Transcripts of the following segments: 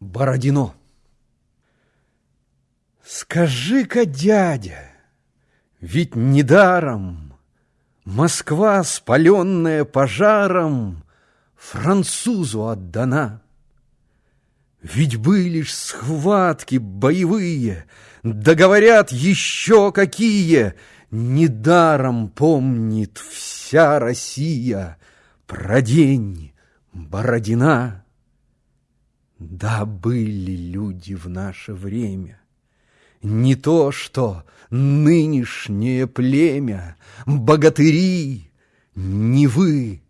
Бородино Скажи-ка, дядя, ведь недаром Москва, спаленная пожаром, Французу отдана. Ведь были ж схватки боевые, Да говорят еще какие, Недаром помнит вся Россия Про день Бородина. Да, были люди в наше время. Не то что нынешнее племя, Богатыри, не вы.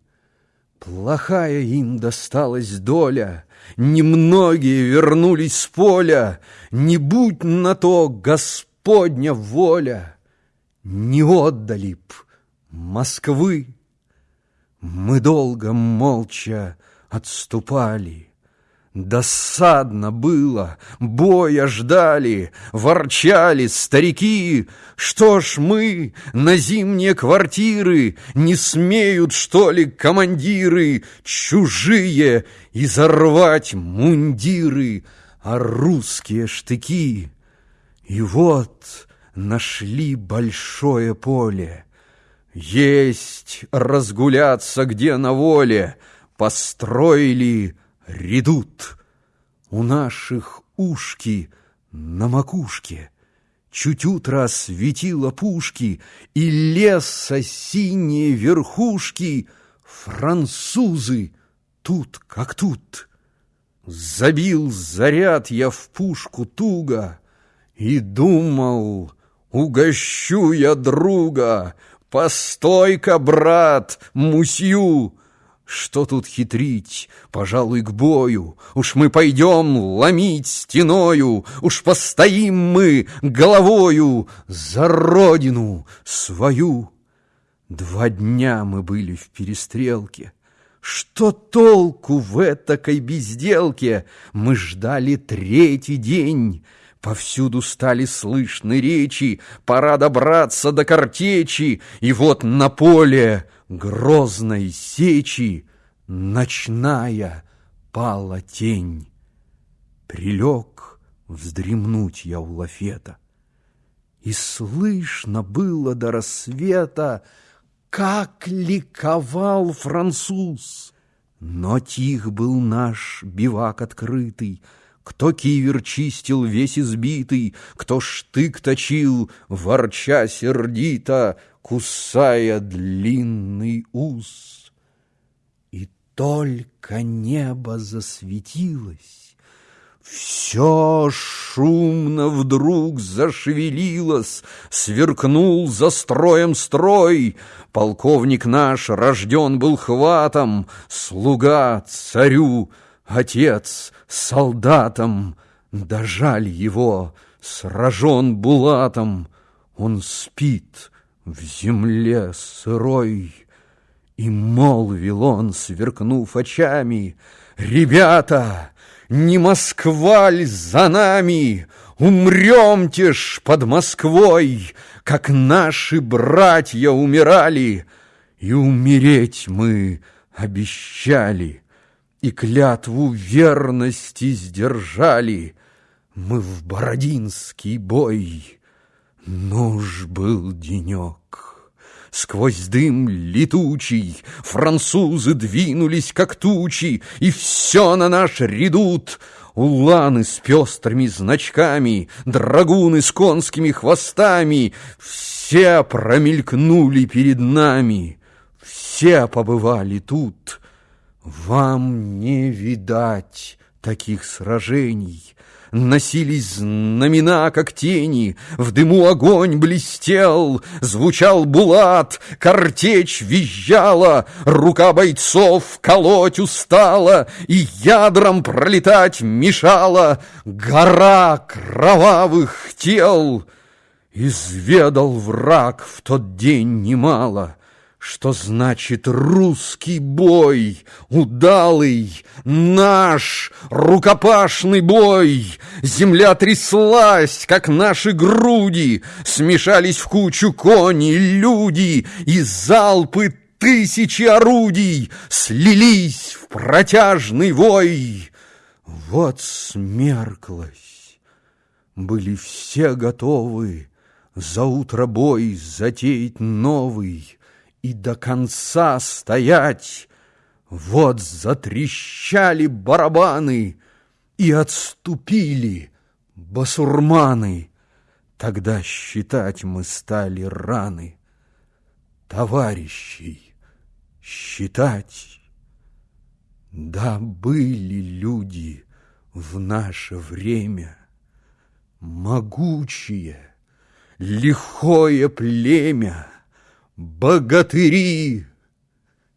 Плохая им досталась доля, Немногие вернулись с поля, Не будь на то Господня воля, Не отдали б Москвы. Мы долго молча отступали, Досадно было, боя ждали, ворчали старики. Что ж мы на зимние квартиры не смеют, что ли, командиры чужие изорвать мундиры, а русские штыки? И вот нашли большое поле. Есть разгуляться где на воле, построили редут. У наших ушки на макушке Чуть утро светило пушки, И леса синие верхушки Французы тут как тут. Забил заряд я в пушку туго И думал, угощу я друга, Постой-ка, брат, мусью, что тут хитрить, пожалуй, к бою? Уж мы пойдем ломить стеною, Уж постоим мы головою За родину свою. Два дня мы были в перестрелке. Что толку в этакой безделке? Мы ждали третий день. Повсюду стали слышны речи, Пора добраться до картечи, И вот на поле грозной сечи Ночная пала тень. Прилег вздремнуть я у лафета, И слышно было до рассвета, Как ликовал француз. Но тих был наш бивак открытый, кто кивер чистил весь избитый, Кто штык точил, ворча сердито, Кусая длинный ус. И только небо засветилось, Все шумно вдруг зашевелилось, Сверкнул за строем строй. Полковник наш рожден был хватом, Слуга царю — Отец солдатом, да его, сражен булатом, Он спит в земле сырой. И молвил он, сверкнув очами, «Ребята, не Москва ль за нами? Умремте ж под Москвой, Как наши братья умирали, И умереть мы обещали» и клятву верности сдержали. Мы в Бородинский бой. Нуж был денек. Сквозь дым летучий Французы двинулись, как тучи, И все на наш редут. Уланы с пестрыми значками, Драгуны с конскими хвостами, Все промелькнули перед нами, Все побывали тут. Вам не видать таких сражений. Носились знамена, как тени, В дыму огонь блестел, Звучал булат, картечь визжала, Рука бойцов колоть устала, И ядром пролетать мешала Гора кровавых тел. Изведал враг в тот день немало — что значит русский бой, удалый, наш рукопашный бой? Земля тряслась, как наши груди, Смешались в кучу кони, люди, И залпы тысячи орудий Слились в протяжный вой. Вот смерклась, были все готовы За утро бой затеять новый И до конца стоять. Вот затрещали барабаны И отступили басурманы. Тогда считать мы стали раны Товарищей считать. Да, были люди в наше время, Могучие, лихое племя, Богатыри,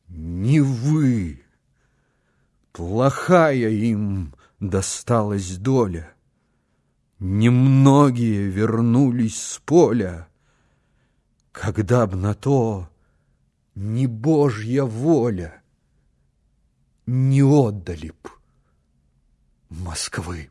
не вы. Плохая им досталась доля, Немногие вернулись с поля, Когда б на то не Божья воля — не отдали б Москвы.